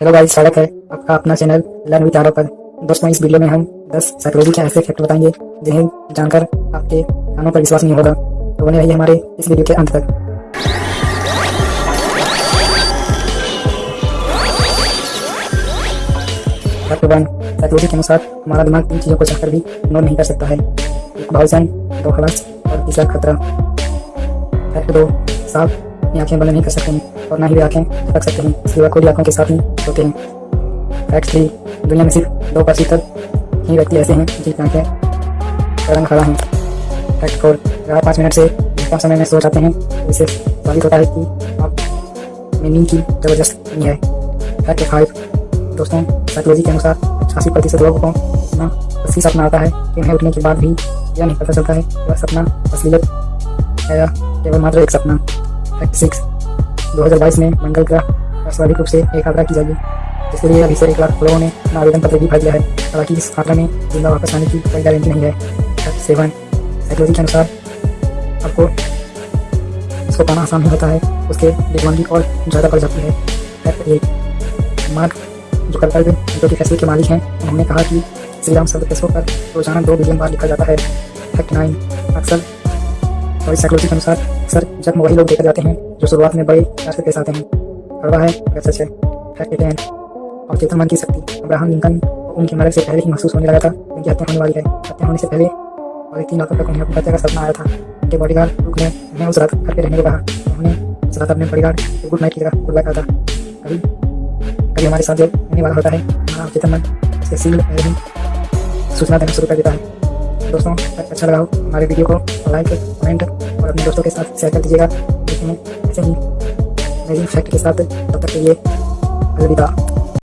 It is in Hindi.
हेलो गाइस स्वागत है आपका अपना चैनल लर्न विचारों पर दोस्तों, इस वीडियो में हम 10 साइकोलॉजी के ऐसे फैक्ट बताएँगे, जिन्हें जानकर आपके कानों पर विश्वास नहीं होगा। तो बने रहिए हमारे इस वीडियो के अंत तक। फैक्ट साइकोलॉजी के अनुसार हमारा दिमाग तीन चीज़ों को चाहकर भी नोट नहीं कर सकता है। एक भावचैन दो खलास और तीसरा खतरा। फैक्ट दो साफ़ अपनी आँखें बंद नहीं कर सकते हैं और ना ही वे आँखें रख सकते हैं। इसलिए वह खुली आँखों के साथ ही होते हैं। फैक्ट थ्री दुनिया में सिर्फ़ दो प्रतिशत ही व्यक्ति ऐसे हैं जिनकी आँखें कदम खड़ा हैं। फैक्ट फोर चार पाँच मिनट से कम समय में सो जाते हैं, जिससे साबित होता है कि आप में नींद की ज़बरदस्त नहीं है। फैक्ट फाइव दोस्तों साइकोलॉजी के अनुसार छियासी प्रतिशत लोगों को इतना असली सपना आता है कि उन्हें उठने के बाद भी यह नहीं पता चलता है वह सपना असलियत है या केवल मात्र एक सपना। सिक्स दो हज़ार बाईस में मंगल ग्रह स्वाभाविक रूप से एक आग्रह की जाएगी, जिसके लिए अभी से एक लाख लोगों ने अपना आवेदन पत्र भी भर दिया है, हालाँकि इस आग्रह में ज़िंदा वापस आने की कोई गारंटी नहीं है। सेवन साइकोलॉजी के अनुसार आपको इसको पाना आसान नहीं होता है, उसके बेगवानगी और ज़्यादा बढ़ जाती है। एट मार्क जुकरबर्ग, जो कि फैसले के मालिक हैं, उन्होंने कहा कि श्रीराम शब्द पर रोज़ाना दो बिलियन बार लिखा जाता है। फैक्ट नाइन अक्सर और इस साइकोलॉजी के अनुसार सर, जब वही लोग देखे जाते हैं, जो शुरुआत में बड़े रास्ते पेश आते हैं कड़वा है अगर सच है और चेतन मन की शक्ति, अब्राहम लिंकन, उनकी मदद से पहले ही महसूस होने लगा था, उनकी हत्या होने वाली है। हत्या होने से पहले और तीन लाखों तक उन्हें अपनी हत्या का सपना आया था उनके बॉडी गार्ड ने उन्हें उस रात घर पर रहने को कहा। उन्होंने उस रात अपने बॉडीगार्ड को गुड नाइट की तरह गुड बाय कहा था। कभी कभी हमारे साथ जो होने वाला होता है चेतन मन से सील सूचना देना शुरू कर देता है। दोस्तों अच्छा लगा हो हमारे वीडियो को तो लाइक कमेंट और अपने दोस्तों के साथ शेयर कर दीजिएगा। ऐसे ही अमेजिंग फैक्ट के साथ, तब तक के लिए अलविदा।